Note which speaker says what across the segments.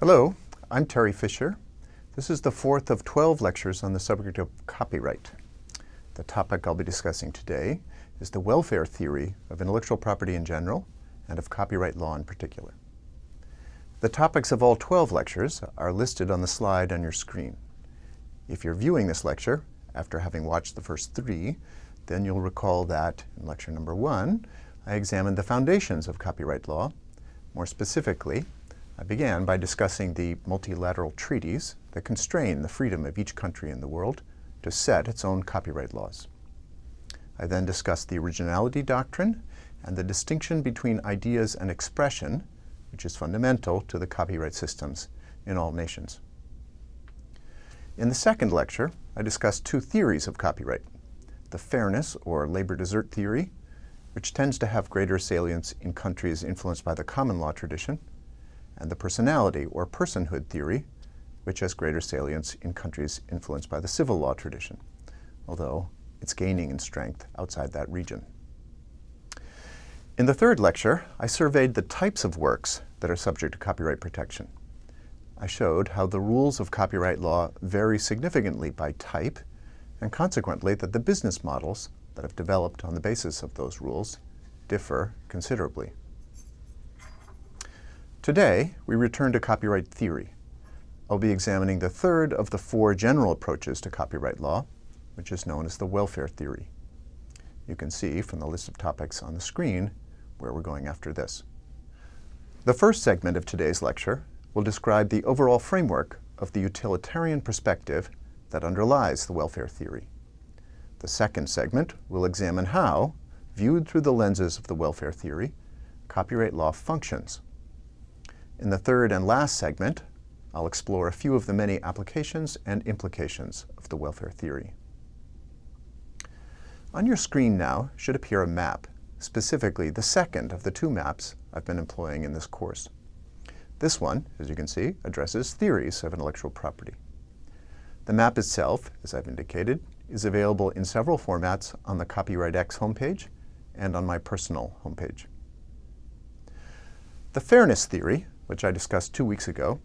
Speaker 1: Hello, I'm Terry Fisher. This is the fourth of 12 lectures on the subject of copyright. The topic I'll be discussing today is the welfare theory of intellectual property in general and of copyright law in particular. The topics of all 12 lectures are listed on the slide on your screen. If you're viewing this lecture after having watched the first three, then you'll recall that in lecture number one, I examined the foundations of copyright law. More specifically, I began by discussing the multilateral treaties that constrain the freedom of each country in the world to set its own copyright laws. I then discussed the originality doctrine and the distinction between ideas and expression, which is fundamental to the copyright systems in all nations. In the second lecture, I discussed two theories of copyright, the fairness or labor desert theory which tends to have greater salience in countries influenced by the common law tradition, and the personality or personhood theory, which has greater salience in countries influenced by the civil law tradition, although it's gaining in strength outside that region. In the third lecture, I surveyed the types of works that are subject to copyright protection. I showed how the rules of copyright law vary significantly by type, and consequently that the business models that have developed on the basis of those rules differ considerably. Today, we return to copyright theory. I'll be examining the third of the four general approaches to copyright law, which is known as the welfare theory. You can see from the list of topics on the screen where we're going after this. The first segment of today's lecture will describe the overall framework of the utilitarian perspective that underlies the welfare theory. The second segment will examine how, viewed through the lenses of the welfare theory, copyright law functions. In the third and last segment, I'll explore a few of the many applications and implications of the welfare theory. On your screen now should appear a map, specifically the second of the two maps I've been employing in this course. This one, as you can see, addresses theories of intellectual property. The map itself, as I've indicated, is available in several formats on the Copyright X homepage and on my personal homepage. The fairness theory, which I discussed two weeks ago,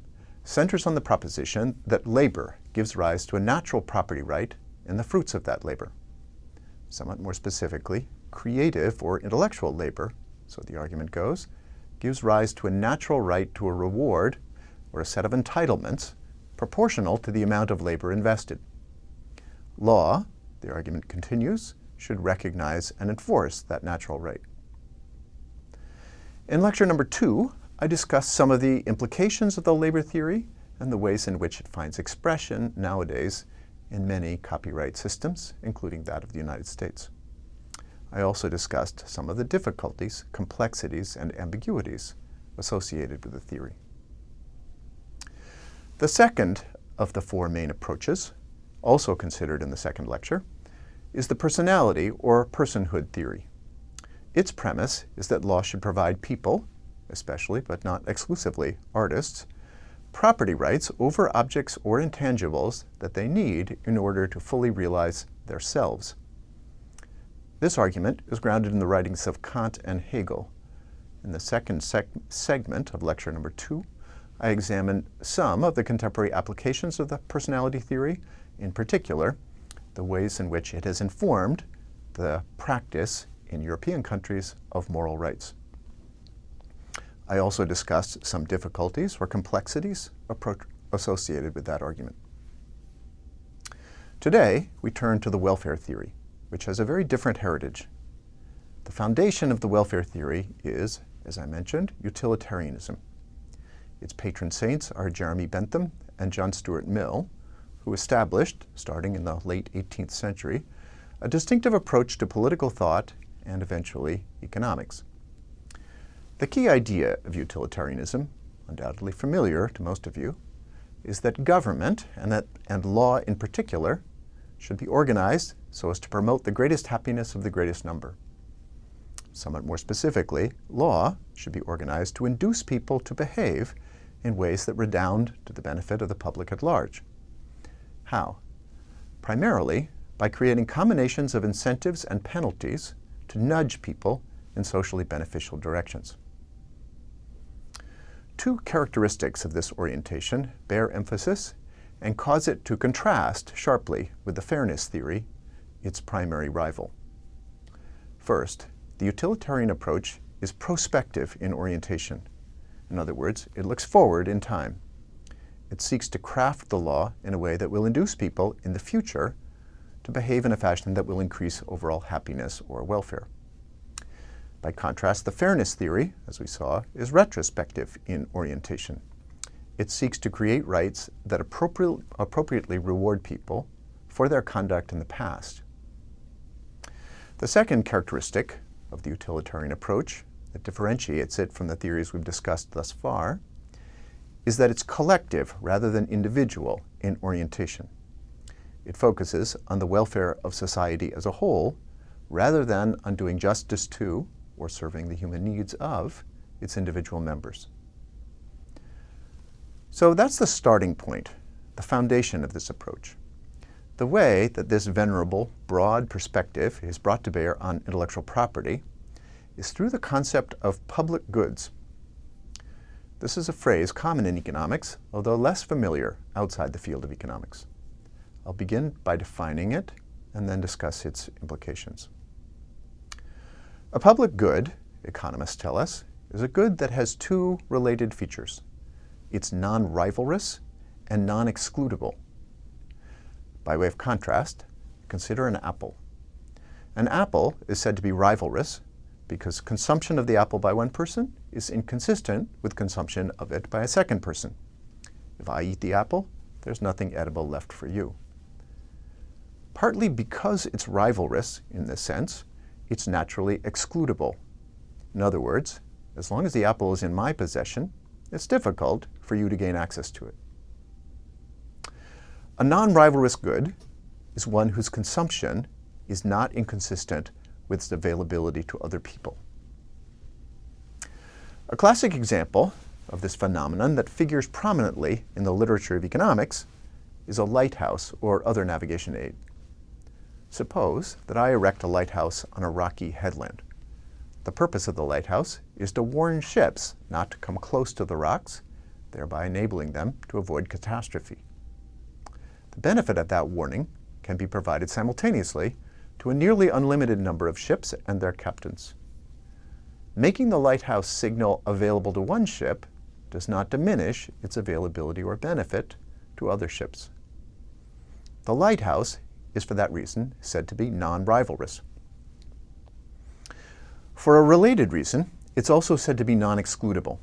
Speaker 1: centers on the proposition that labor gives rise to a natural property right in the fruits of that labor. Somewhat more specifically, creative or intellectual labor, so the argument goes, gives rise to a natural right to a reward or a set of entitlements proportional to the amount of labor invested. Law, the argument continues, should recognize and enforce that natural right. In lecture number two, I discussed some of the implications of the labor theory and the ways in which it finds expression nowadays in many copyright systems, including that of the United States. I also discussed some of the difficulties, complexities, and ambiguities associated with the theory. The second of the four main approaches also considered in the second lecture, is the personality or personhood theory. Its premise is that law should provide people, especially but not exclusively artists, property rights over objects or intangibles that they need in order to fully realize their selves. This argument is grounded in the writings of Kant and Hegel. In the second seg segment of lecture number two, I examine some of the contemporary applications of the personality theory in particular, the ways in which it has informed the practice in European countries of moral rights. I also discussed some difficulties or complexities associated with that argument. Today, we turn to the welfare theory, which has a very different heritage. The foundation of the welfare theory is, as I mentioned, utilitarianism. Its patron saints are Jeremy Bentham and John Stuart Mill, who established, starting in the late 18th century, a distinctive approach to political thought and eventually economics. The key idea of utilitarianism, undoubtedly familiar to most of you, is that government, and, that, and law in particular, should be organized so as to promote the greatest happiness of the greatest number. Somewhat more specifically, law should be organized to induce people to behave in ways that redound to the benefit of the public at large. How? Primarily by creating combinations of incentives and penalties to nudge people in socially beneficial directions. Two characteristics of this orientation bear emphasis and cause it to contrast sharply with the fairness theory, its primary rival. First, the utilitarian approach is prospective in orientation. In other words, it looks forward in time. It seeks to craft the law in a way that will induce people in the future to behave in a fashion that will increase overall happiness or welfare. By contrast, the fairness theory, as we saw, is retrospective in orientation. It seeks to create rights that appropriate, appropriately reward people for their conduct in the past. The second characteristic of the utilitarian approach that differentiates it from the theories we've discussed thus far is that it's collective rather than individual in orientation. It focuses on the welfare of society as a whole rather than on doing justice to or serving the human needs of its individual members. So that's the starting point, the foundation of this approach. The way that this venerable, broad perspective is brought to bear on intellectual property is through the concept of public goods. This is a phrase common in economics, although less familiar outside the field of economics. I'll begin by defining it and then discuss its implications. A public good, economists tell us, is a good that has two related features. It's non-rivalrous and non-excludable. By way of contrast, consider an apple. An apple is said to be rivalrous because consumption of the apple by one person is inconsistent with consumption of it by a second person. If I eat the apple, there's nothing edible left for you. Partly because it's rivalrous in this sense, it's naturally excludable. In other words, as long as the apple is in my possession, it's difficult for you to gain access to it. A non-rivalrous good is one whose consumption is not inconsistent with its availability to other people. A classic example of this phenomenon that figures prominently in the literature of economics is a lighthouse or other navigation aid. Suppose that I erect a lighthouse on a rocky headland. The purpose of the lighthouse is to warn ships not to come close to the rocks, thereby enabling them to avoid catastrophe. The benefit of that warning can be provided simultaneously to a nearly unlimited number of ships and their captains. Making the lighthouse signal available to one ship does not diminish its availability or benefit to other ships. The lighthouse is for that reason said to be non-rivalrous. For a related reason, it's also said to be non-excludable.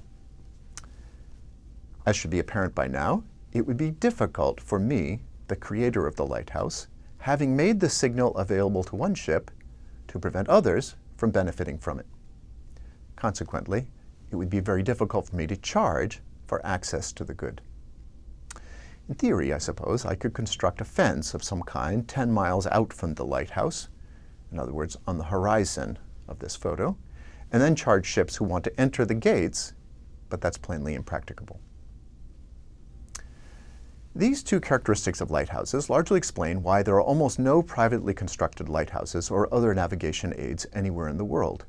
Speaker 1: As should be apparent by now, it would be difficult for me, the creator of the lighthouse, having made the signal available to one ship, to prevent others from benefiting from it. Consequently, it would be very difficult for me to charge for access to the good. In theory, I suppose, I could construct a fence of some kind 10 miles out from the lighthouse, in other words, on the horizon of this photo, and then charge ships who want to enter the gates, but that's plainly impracticable. These two characteristics of lighthouses largely explain why there are almost no privately constructed lighthouses or other navigation aids anywhere in the world.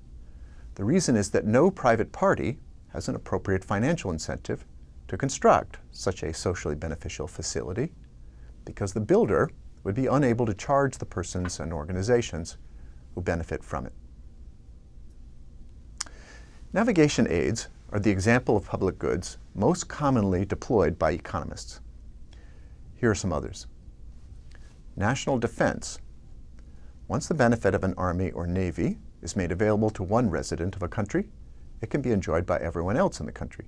Speaker 1: The reason is that no private party has an appropriate financial incentive to construct such a socially beneficial facility because the builder would be unable to charge the persons and organizations who benefit from it. Navigation aids are the example of public goods most commonly deployed by economists. Here are some others. National defense. Once the benefit of an army or navy is made available to one resident of a country, it can be enjoyed by everyone else in the country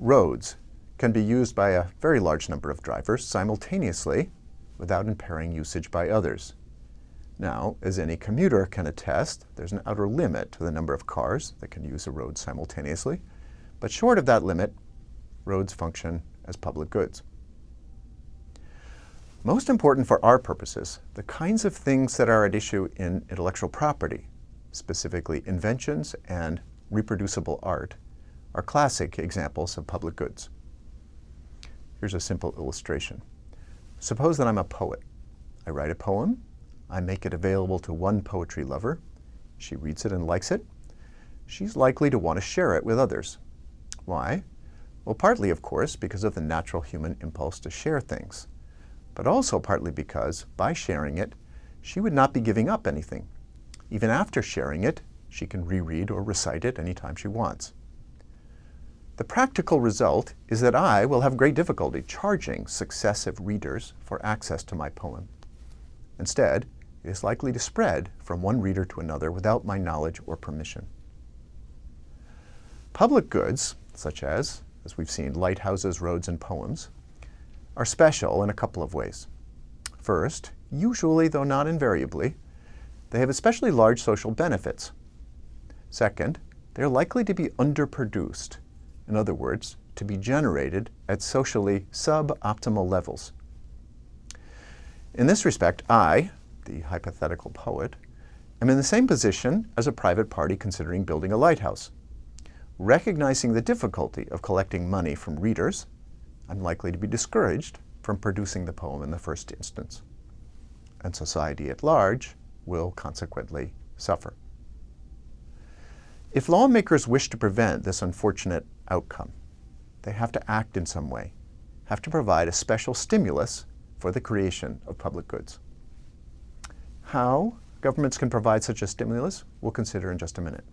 Speaker 1: roads can be used by a very large number of drivers simultaneously without impairing usage by others. Now, as any commuter can attest, there's an outer limit to the number of cars that can use a road simultaneously, but short of that limit, roads function as public goods. Most important for our purposes, the kinds of things that are at issue in intellectual property, specifically inventions and reproducible art, are classic examples of public goods. Here's a simple illustration. Suppose that I'm a poet. I write a poem, I make it available to one poetry lover, she reads it and likes it, she's likely to want to share it with others. Why? Well, partly, of course, because of the natural human impulse to share things, but also partly because, by sharing it, she would not be giving up anything. Even after sharing it, she can reread or recite it anytime she wants. The practical result is that I will have great difficulty charging successive readers for access to my poem. Instead, it is likely to spread from one reader to another without my knowledge or permission. Public goods, such as, as we've seen, lighthouses, roads, and poems, are special in a couple of ways. First, usually, though not invariably, they have especially large social benefits. Second, they are likely to be underproduced, in other words, to be generated at socially suboptimal levels. In this respect, I, the hypothetical poet, am in the same position as a private party considering building a lighthouse. Recognizing the difficulty of collecting money from readers, I'm likely to be discouraged from producing the poem in the first instance. And society at large will consequently suffer. If lawmakers wish to prevent this unfortunate outcome, they have to act in some way, have to provide a special stimulus for the creation of public goods. How governments can provide such a stimulus, we'll consider in just a minute.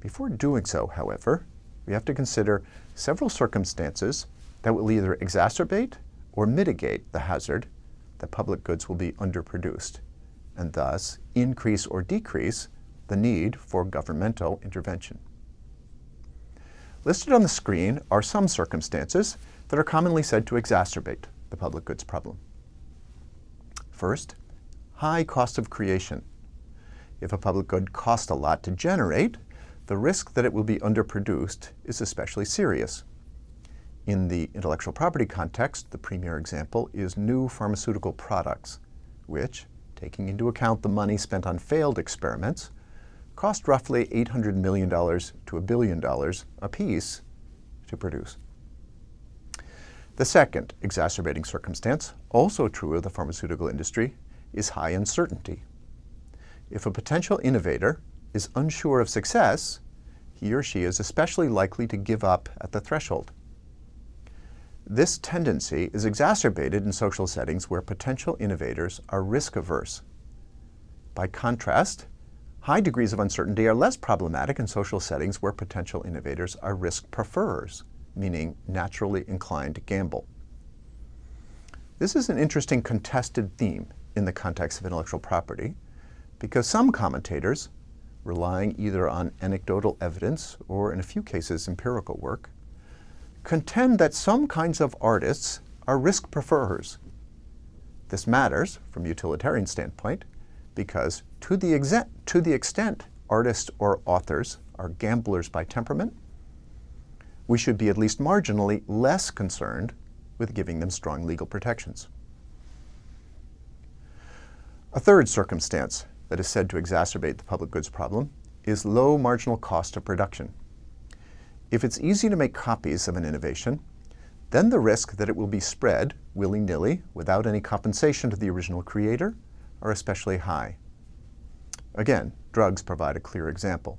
Speaker 1: Before doing so, however, we have to consider several circumstances that will either exacerbate or mitigate the hazard that public goods will be underproduced, and thus increase or decrease the need for governmental intervention. Listed on the screen are some circumstances that are commonly said to exacerbate the public goods problem. First, high cost of creation. If a public good costs a lot to generate, the risk that it will be underproduced is especially serious. In the intellectual property context, the premier example is new pharmaceutical products, which, taking into account the money spent on failed experiments, cost roughly $800 million to a billion dollars apiece to produce. The second exacerbating circumstance, also true of the pharmaceutical industry, is high uncertainty. If a potential innovator is unsure of success, he or she is especially likely to give up at the threshold. This tendency is exacerbated in social settings where potential innovators are risk-averse. By contrast, high degrees of uncertainty are less problematic in social settings where potential innovators are risk preferers, meaning naturally inclined to gamble. This is an interesting contested theme in the context of intellectual property because some commentators, relying either on anecdotal evidence or in a few cases empirical work, contend that some kinds of artists are risk preferers. This matters from a utilitarian standpoint because to the, to the extent artists or authors are gamblers by temperament, we should be at least marginally less concerned with giving them strong legal protections. A third circumstance that is said to exacerbate the public goods problem is low marginal cost of production. If it's easy to make copies of an innovation, then the risk that it will be spread willy-nilly without any compensation to the original creator are especially high. Again, drugs provide a clear example.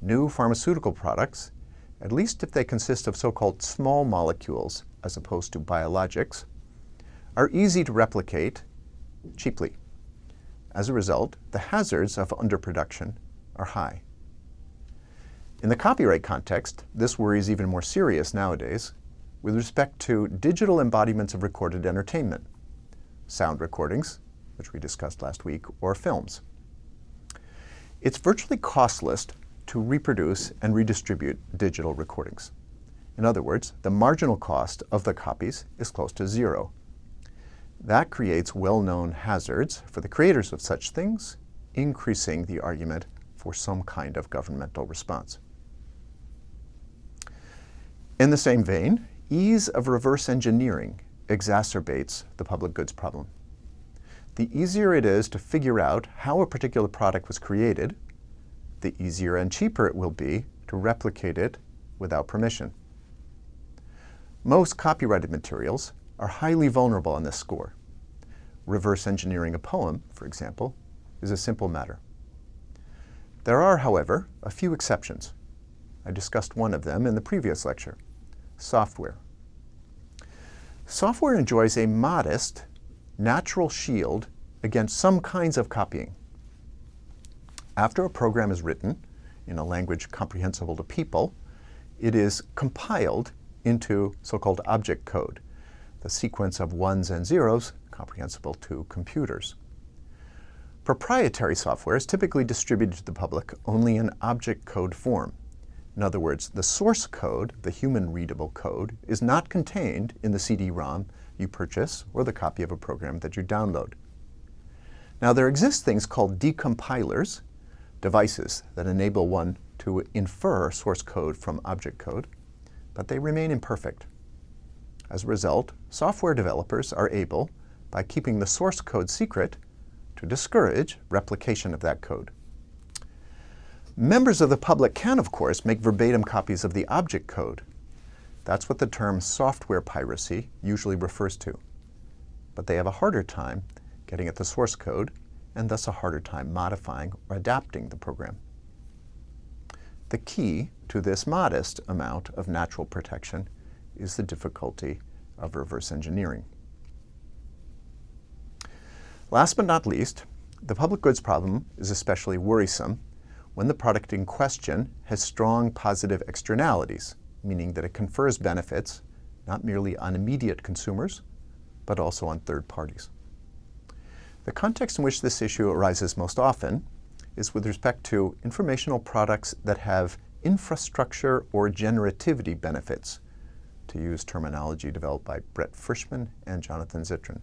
Speaker 1: New pharmaceutical products, at least if they consist of so-called small molecules as opposed to biologics, are easy to replicate cheaply. As a result, the hazards of underproduction are high. In the copyright context, this worry is even more serious nowadays with respect to digital embodiments of recorded entertainment, sound recordings, which we discussed last week, or films. It's virtually costless to reproduce and redistribute digital recordings. In other words, the marginal cost of the copies is close to zero. That creates well-known hazards for the creators of such things, increasing the argument for some kind of governmental response. In the same vein, ease of reverse engineering exacerbates the public goods problem. The easier it is to figure out how a particular product was created, the easier and cheaper it will be to replicate it without permission. Most copyrighted materials are highly vulnerable on this score. Reverse engineering a poem, for example, is a simple matter. There are, however, a few exceptions I discussed one of them in the previous lecture, software. Software enjoys a modest, natural shield against some kinds of copying. After a program is written in a language comprehensible to people, it is compiled into so-called object code, the sequence of ones and zeros comprehensible to computers. Proprietary software is typically distributed to the public only in object code form. In other words, the source code, the human-readable code, is not contained in the CD-ROM you purchase or the copy of a program that you download. Now, there exist things called decompilers, devices that enable one to infer source code from object code, but they remain imperfect. As a result, software developers are able, by keeping the source code secret, to discourage replication of that code. Members of the public can, of course, make verbatim copies of the object code. That's what the term software piracy usually refers to. But they have a harder time getting at the source code and thus a harder time modifying or adapting the program. The key to this modest amount of natural protection is the difficulty of reverse engineering. Last but not least, the public goods problem is especially worrisome when the product in question has strong positive externalities, meaning that it confers benefits not merely on immediate consumers, but also on third parties. The context in which this issue arises most often is with respect to informational products that have infrastructure or generativity benefits, to use terminology developed by Brett Frischmann and Jonathan Zittrain.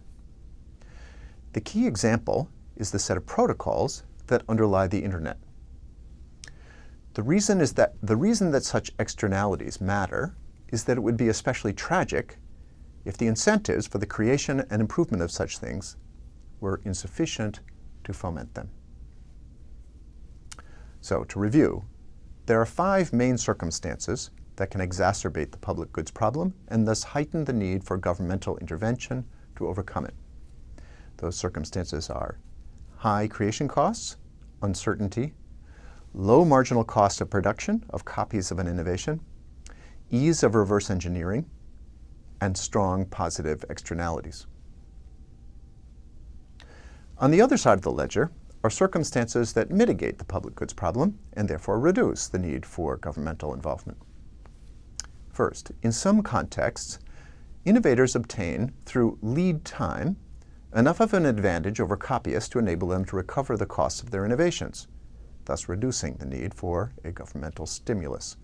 Speaker 1: The key example is the set of protocols that underlie the internet. The reason is that the reason that such externalities matter is that it would be especially tragic if the incentives for the creation and improvement of such things were insufficient to foment them. So to review, there are five main circumstances that can exacerbate the public goods problem and thus heighten the need for governmental intervention to overcome it. Those circumstances are high creation costs, uncertainty, low marginal cost of production of copies of an innovation, ease of reverse engineering, and strong positive externalities. On the other side of the ledger are circumstances that mitigate the public goods problem and therefore reduce the need for governmental involvement. First, in some contexts, innovators obtain, through lead time, enough of an advantage over copyists to enable them to recover the costs of their innovations, thus reducing the need for a governmental stimulus.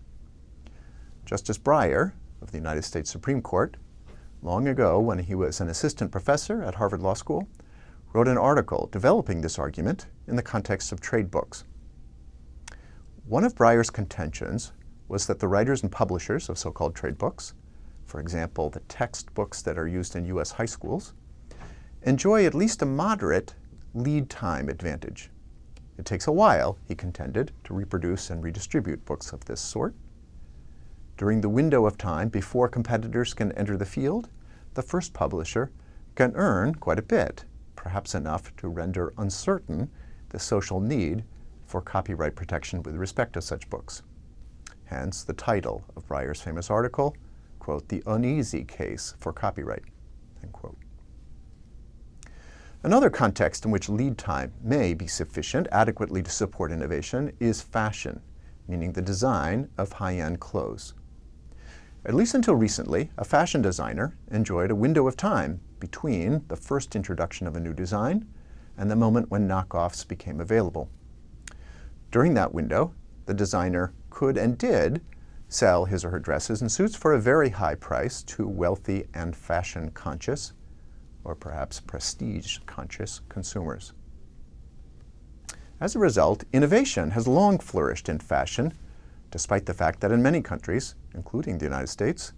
Speaker 1: Justice Breyer of the United States Supreme Court, long ago when he was an assistant professor at Harvard Law School, wrote an article developing this argument in the context of trade books. One of Breyer's contentions was that the writers and publishers of so-called trade books, for example, the textbooks that are used in U.S. high schools, enjoy at least a moderate lead time advantage. It takes a while, he contended, to reproduce and redistribute books of this sort. During the window of time before competitors can enter the field, the first publisher can earn quite a bit, perhaps enough to render uncertain the social need for copyright protection with respect to such books. Hence the title of Breyer's famous article, quote, The Uneasy Case for Copyright, end quote. Another context in which lead time may be sufficient adequately to support innovation is fashion, meaning the design of high-end clothes. At least until recently, a fashion designer enjoyed a window of time between the first introduction of a new design and the moment when knockoffs became available. During that window, the designer could and did sell his or her dresses and suits for a very high price to wealthy and fashion-conscious or perhaps prestige-conscious consumers. As a result, innovation has long flourished in fashion, despite the fact that in many countries, including the United States,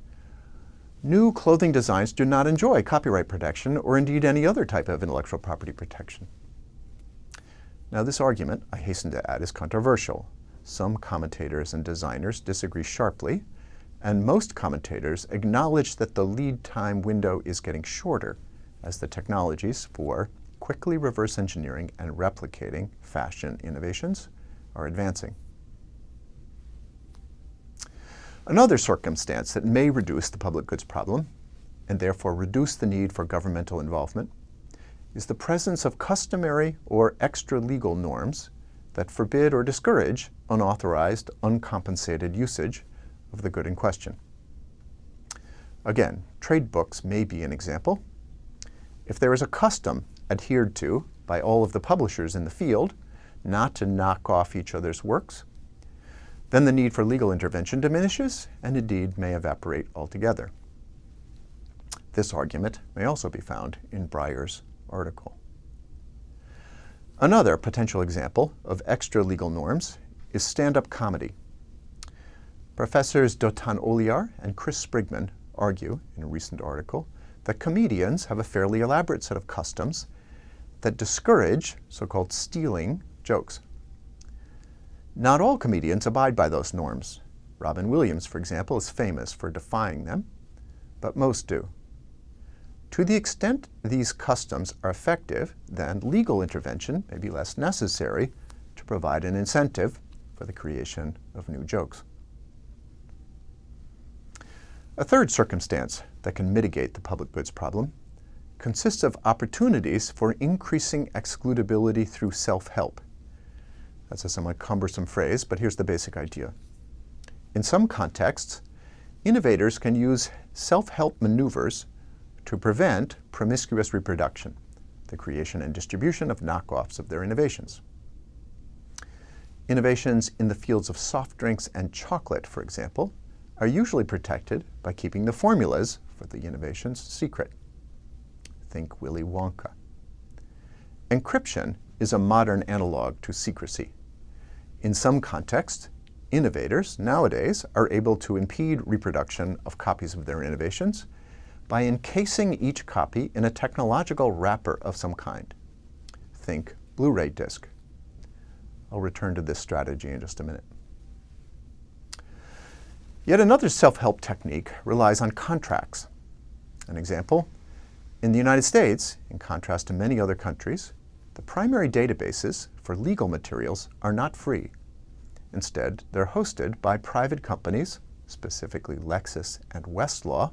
Speaker 1: new clothing designs do not enjoy copyright protection or indeed any other type of intellectual property protection. Now this argument, I hasten to add, is controversial. Some commentators and designers disagree sharply, and most commentators acknowledge that the lead time window is getting shorter as the technologies for quickly reverse engineering and replicating fashion innovations are advancing. Another circumstance that may reduce the public goods problem, and therefore reduce the need for governmental involvement, is the presence of customary or extra-legal norms that forbid or discourage unauthorized, uncompensated usage of the good in question. Again, trade books may be an example. If there is a custom adhered to by all of the publishers in the field not to knock off each other's works, then the need for legal intervention diminishes and indeed may evaporate altogether. This argument may also be found in Breyer's article. Another potential example of extra-legal norms is stand-up comedy. Professors Dotan Oliar and Chris Sprigman argue in a recent article that comedians have a fairly elaborate set of customs that discourage so-called stealing jokes. Not all comedians abide by those norms. Robin Williams, for example, is famous for defying them, but most do. To the extent these customs are effective, then legal intervention may be less necessary to provide an incentive for the creation of new jokes. A third circumstance that can mitigate the public goods problem consists of opportunities for increasing excludability through self-help. That's a somewhat cumbersome phrase, but here's the basic idea. In some contexts, innovators can use self-help maneuvers to prevent promiscuous reproduction, the creation and distribution of knockoffs of their innovations. Innovations in the fields of soft drinks and chocolate, for example, are usually protected by keeping the formulas for the innovations secret. Think Willy Wonka. Encryption is a modern analog to secrecy. In some contexts, innovators nowadays are able to impede reproduction of copies of their innovations by encasing each copy in a technological wrapper of some kind. Think Blu-ray disc. I'll return to this strategy in just a minute. Yet another self-help technique relies on contracts. An example, in the United States, in contrast to many other countries, the primary databases for legal materials are not free. Instead, they're hosted by private companies, specifically Lexis and Westlaw,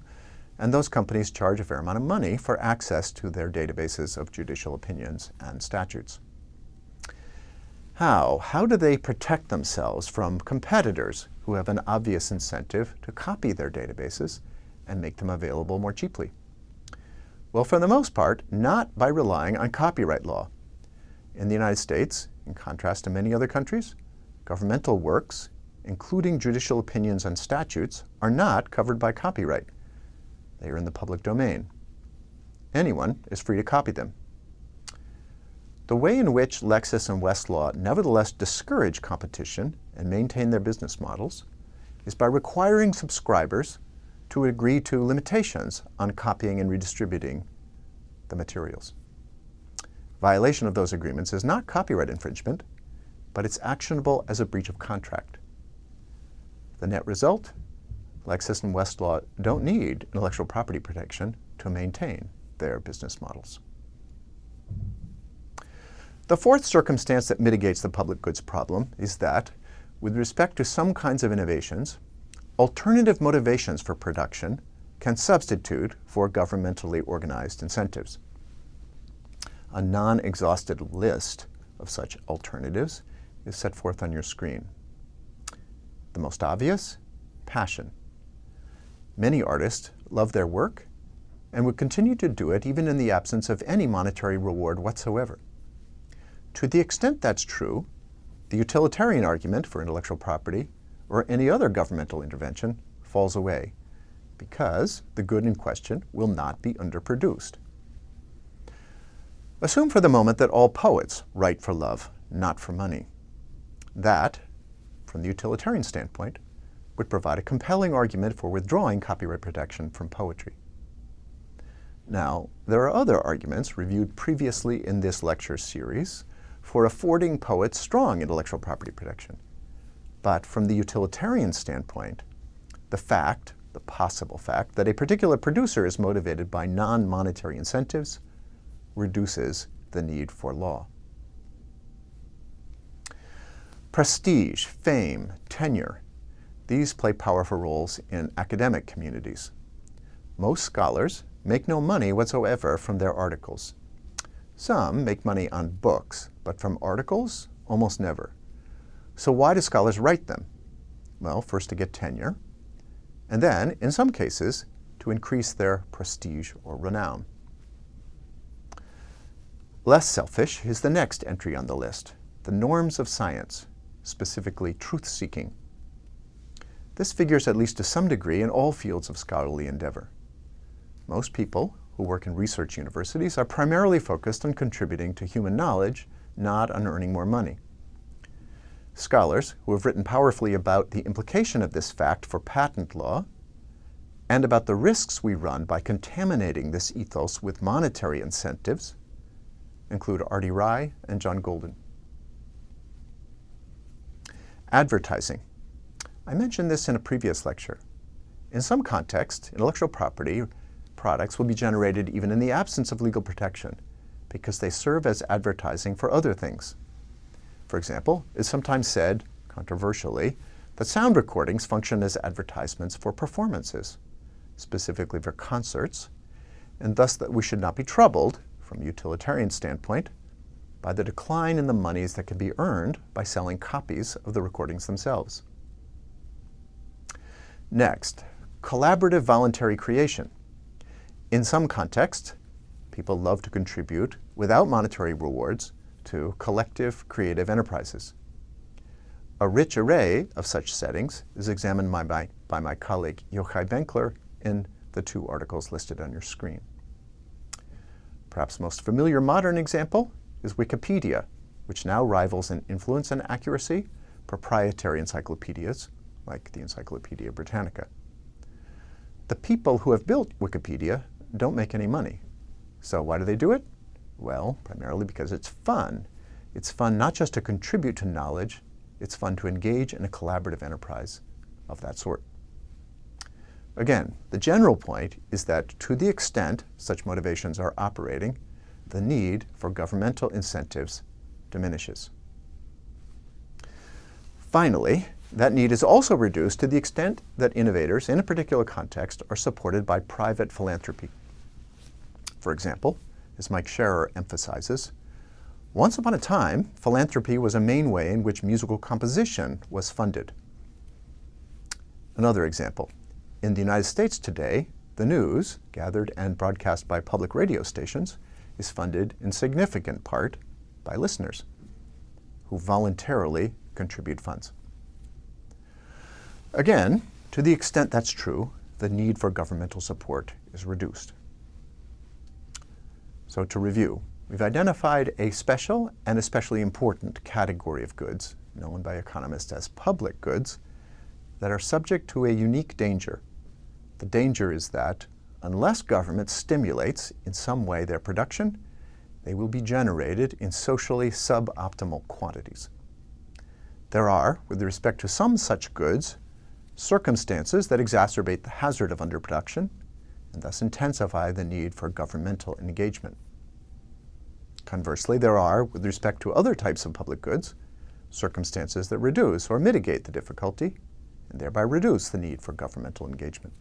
Speaker 1: and those companies charge a fair amount of money for access to their databases of judicial opinions and statutes. How? How do they protect themselves from competitors who have an obvious incentive to copy their databases and make them available more cheaply? Well, for the most part, not by relying on copyright law. In the United States, in contrast to many other countries, governmental works, including judicial opinions and statutes, are not covered by copyright. They are in the public domain. Anyone is free to copy them. The way in which Lexis and Westlaw nevertheless discourage competition and maintain their business models is by requiring subscribers to agree to limitations on copying and redistributing the materials. Violation of those agreements is not copyright infringement, but it's actionable as a breach of contract. The net result Lexis and Westlaw don't need intellectual property protection to maintain their business models. The fourth circumstance that mitigates the public goods problem is that, with respect to some kinds of innovations, alternative motivations for production can substitute for governmentally organized incentives. A non-exhausted list of such alternatives is set forth on your screen. The most obvious, passion. Many artists love their work and would continue to do it even in the absence of any monetary reward whatsoever. To the extent that's true, the utilitarian argument for intellectual property or any other governmental intervention falls away because the good in question will not be underproduced. Assume for the moment that all poets write for love, not for money. That, from the utilitarian standpoint, would provide a compelling argument for withdrawing copyright protection from poetry. Now, there are other arguments reviewed previously in this lecture series for affording poets strong intellectual property protection. But from the utilitarian standpoint, the fact, the possible fact, that a particular producer is motivated by non-monetary incentives reduces the need for law. Prestige, fame, tenure, these play powerful roles in academic communities. Most scholars make no money whatsoever from their articles. Some make money on books, but from articles, almost never. So why do scholars write them? Well, first to get tenure, and then, in some cases, to increase their prestige or renown. Less selfish is the next entry on the list, the norms of science, specifically truth-seeking. This figures at least to some degree in all fields of scholarly endeavor. Most people who work in research universities are primarily focused on contributing to human knowledge, not on earning more money. Scholars who have written powerfully about the implication of this fact for patent law and about the risks we run by contaminating this ethos with monetary incentives include Arti Rai and John Golden. Advertising. I mentioned this in a previous lecture. In some contexts, intellectual property products will be generated even in the absence of legal protection because they serve as advertising for other things. For example, it's sometimes said, controversially, that sound recordings function as advertisements for performances, specifically for concerts, and thus that we should not be troubled, from a utilitarian standpoint, by the decline in the monies that can be earned by selling copies of the recordings themselves. Next, collaborative voluntary creation. In some contexts, people love to contribute without monetary rewards to collective creative enterprises. A rich array of such settings is examined by my, by my colleague Yochai Benkler in the two articles listed on your screen. Perhaps most familiar modern example is Wikipedia, which now rivals in influence and accuracy proprietary encyclopedias like the Encyclopedia Britannica. The people who have built Wikipedia don't make any money. So why do they do it? Well, primarily because it's fun. It's fun not just to contribute to knowledge, it's fun to engage in a collaborative enterprise of that sort. Again, the general point is that to the extent such motivations are operating, the need for governmental incentives diminishes. Finally, that need is also reduced to the extent that innovators in a particular context are supported by private philanthropy. For example, as Mike Scherer emphasizes, once upon a time, philanthropy was a main way in which musical composition was funded. Another example, in the United States today, the news, gathered and broadcast by public radio stations, is funded in significant part by listeners who voluntarily contribute funds. Again, to the extent that's true, the need for governmental support is reduced. So to review, we've identified a special and especially important category of goods, known by economists as public goods, that are subject to a unique danger. The danger is that unless government stimulates in some way their production, they will be generated in socially suboptimal quantities. There are, with respect to some such goods, circumstances that exacerbate the hazard of underproduction and thus intensify the need for governmental engagement. Conversely, there are, with respect to other types of public goods, circumstances that reduce or mitigate the difficulty and thereby reduce the need for governmental engagement.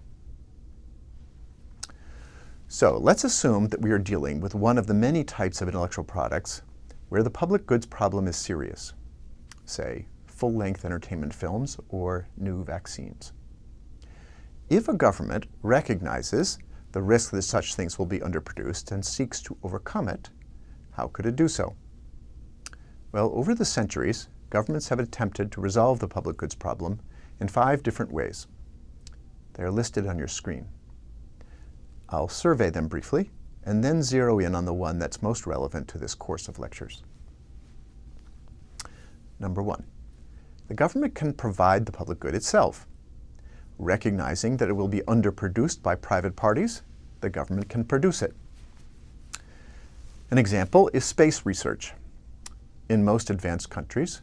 Speaker 1: So let's assume that we are dealing with one of the many types of intellectual products where the public goods problem is serious, say full-length entertainment films or new vaccines. If a government recognizes the risk that such things will be underproduced and seeks to overcome it, how could it do so? Well, over the centuries, governments have attempted to resolve the public goods problem in five different ways. They are listed on your screen. I'll survey them briefly and then zero in on the one that's most relevant to this course of lectures. Number one, the government can provide the public good itself recognizing that it will be underproduced by private parties, the government can produce it. An example is space research. In most advanced countries,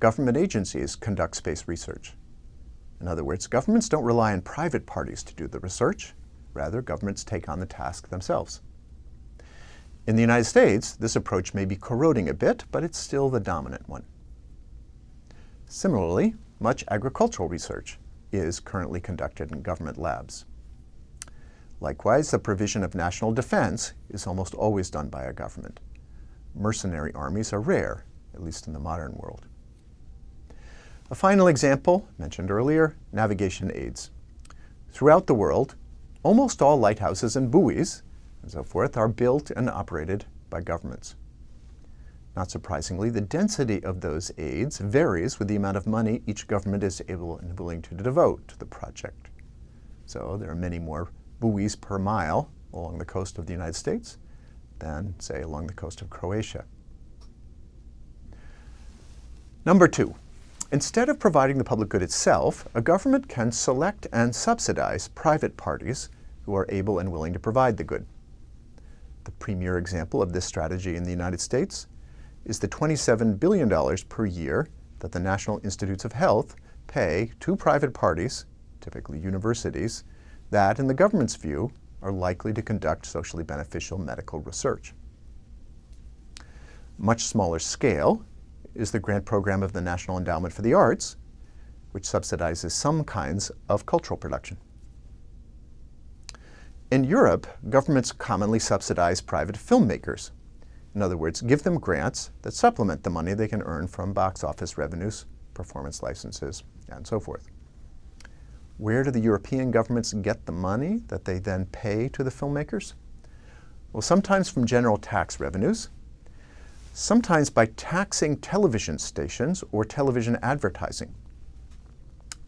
Speaker 1: government agencies conduct space research. In other words, governments don't rely on private parties to do the research. Rather, governments take on the task themselves. In the United States, this approach may be corroding a bit, but it's still the dominant one. Similarly, much agricultural research is currently conducted in government labs. Likewise, the provision of national defense is almost always done by a government. Mercenary armies are rare, at least in the modern world. A final example, mentioned earlier, navigation aids. Throughout the world, almost all lighthouses and buoys and so forth are built and operated by governments. Not surprisingly, the density of those aids varies with the amount of money each government is able and willing to devote to the project. So there are many more buoys per mile along the coast of the United States than, say, along the coast of Croatia. Number two, instead of providing the public good itself, a government can select and subsidize private parties who are able and willing to provide the good. The premier example of this strategy in the United States is the $27 billion per year that the National Institutes of Health pay to private parties, typically universities, that, in the government's view, are likely to conduct socially beneficial medical research. Much smaller scale is the grant program of the National Endowment for the Arts, which subsidizes some kinds of cultural production. In Europe, governments commonly subsidize private filmmakers. In other words, give them grants that supplement the money they can earn from box office revenues, performance licenses, and so forth. Where do the European governments get the money that they then pay to the filmmakers? Well, sometimes from general tax revenues, sometimes by taxing television stations or television advertising.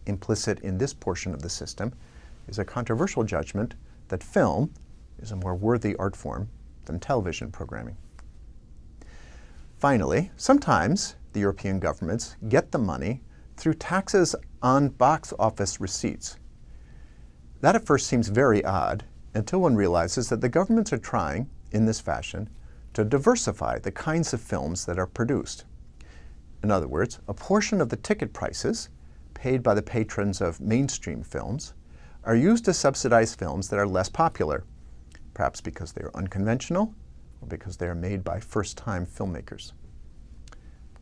Speaker 1: Implicit in this portion of the system is a controversial judgment that film is a more worthy art form than television programming. Finally, sometimes the European governments get the money through taxes on box office receipts. That at first seems very odd until one realizes that the governments are trying, in this fashion, to diversify the kinds of films that are produced. In other words, a portion of the ticket prices paid by the patrons of mainstream films are used to subsidize films that are less popular, perhaps because they are unconventional because they are made by first-time filmmakers.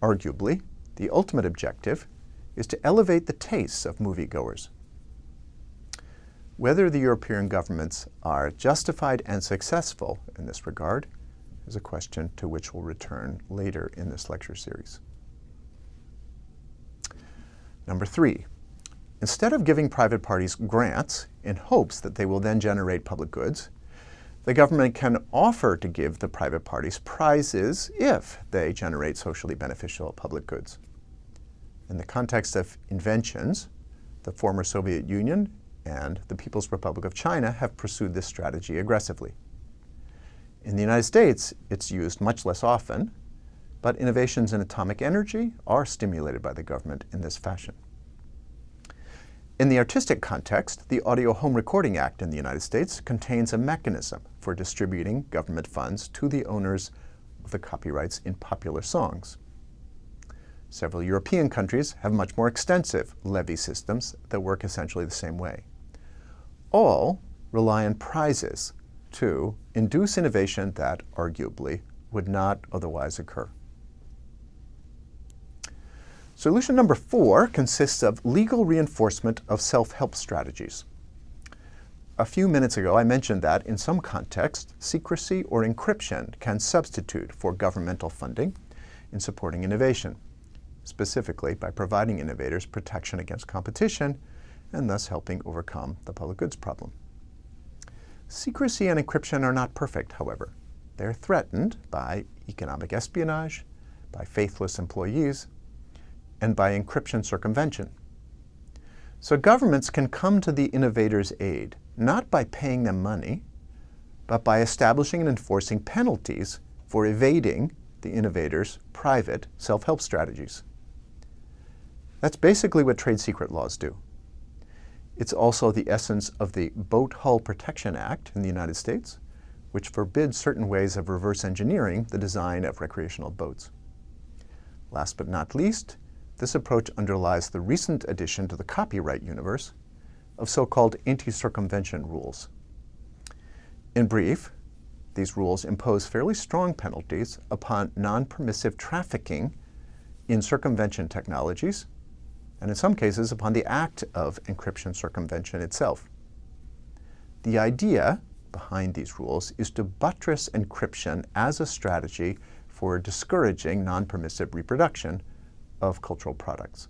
Speaker 1: Arguably, the ultimate objective is to elevate the tastes of moviegoers. Whether the European governments are justified and successful in this regard is a question to which we'll return later in this lecture series. Number three, instead of giving private parties grants in hopes that they will then generate public goods, the government can offer to give the private parties prizes if they generate socially beneficial public goods. In the context of inventions, the former Soviet Union and the People's Republic of China have pursued this strategy aggressively. In the United States, it's used much less often, but innovations in atomic energy are stimulated by the government in this fashion. In the artistic context, the Audio Home Recording Act in the United States contains a mechanism for distributing government funds to the owners of the copyrights in popular songs. Several European countries have much more extensive levy systems that work essentially the same way. All rely on prizes to induce innovation that, arguably, would not otherwise occur. Solution number four consists of legal reinforcement of self-help strategies. A few minutes ago, I mentioned that in some contexts, secrecy or encryption can substitute for governmental funding in supporting innovation specifically by providing innovators protection against competition and thus helping overcome the public goods problem. Secrecy and encryption are not perfect, however. They're threatened by economic espionage, by faithless employees, and by encryption circumvention. So governments can come to the innovators' aid, not by paying them money, but by establishing and enforcing penalties for evading the innovators' private self-help strategies. That's basically what trade secret laws do. It's also the essence of the Boat Hull Protection Act in the United States, which forbids certain ways of reverse engineering the design of recreational boats. Last but not least, this approach underlies the recent addition to the copyright universe of so-called anti-circumvention rules. In brief, these rules impose fairly strong penalties upon non-permissive trafficking in circumvention technologies and in some cases upon the act of encryption circumvention itself. The idea behind these rules is to buttress encryption as a strategy for discouraging non-permissive reproduction of cultural products.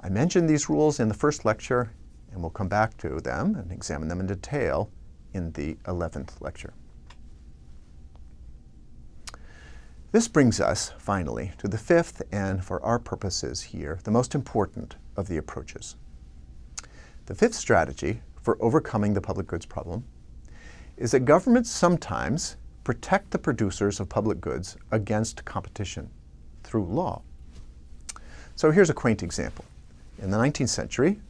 Speaker 1: I mentioned these rules in the first lecture, and we'll come back to them and examine them in detail in the 11th lecture. This brings us, finally, to the fifth and, for our purposes here, the most important of the approaches. The fifth strategy for overcoming the public goods problem is that governments sometimes protect the producers of public goods against competition through law. So here's a quaint example. In the 19th century,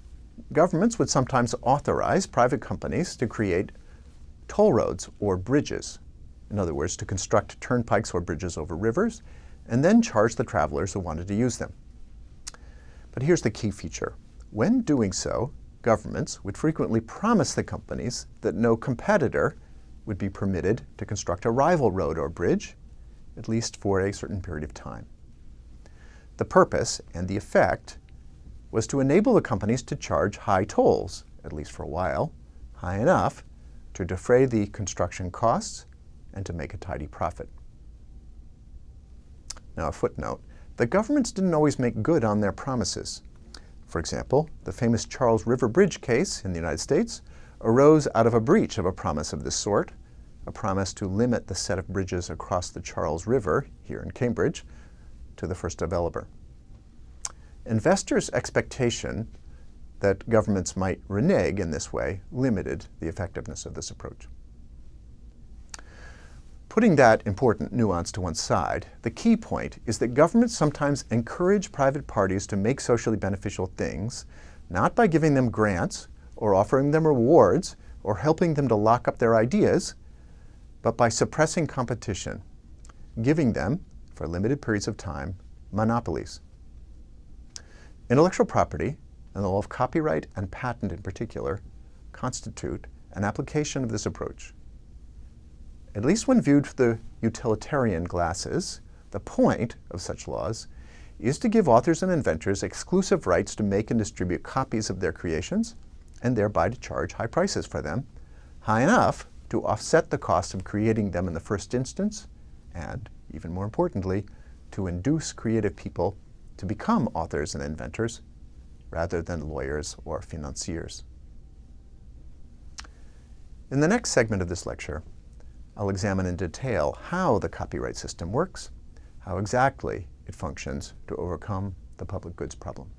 Speaker 1: governments would sometimes authorize private companies to create toll roads or bridges in other words, to construct turnpikes or bridges over rivers, and then charge the travelers who wanted to use them. But here's the key feature. When doing so, governments would frequently promise the companies that no competitor would be permitted to construct a rival road or bridge, at least for a certain period of time. The purpose and the effect was to enable the companies to charge high tolls, at least for a while, high enough to defray the construction costs and to make a tidy profit. Now a footnote, the governments didn't always make good on their promises. For example, the famous Charles River Bridge case in the United States arose out of a breach of a promise of this sort, a promise to limit the set of bridges across the Charles River, here in Cambridge, to the first developer. Investors' expectation that governments might renege in this way limited the effectiveness of this approach. Putting that important nuance to one side, the key point is that governments sometimes encourage private parties to make socially beneficial things, not by giving them grants or offering them rewards or helping them to lock up their ideas, but by suppressing competition, giving them, for limited periods of time, monopolies. Intellectual property, and the law of copyright and patent in particular, constitute an application of this approach at least when viewed through the utilitarian glasses, the point of such laws is to give authors and inventors exclusive rights to make and distribute copies of their creations, and thereby to charge high prices for them, high enough to offset the cost of creating them in the first instance, and, even more importantly, to induce creative people to become authors and inventors rather than lawyers or financiers. In the next segment of this lecture, I'll examine in detail how the copyright system works, how exactly it functions to overcome the public goods problem.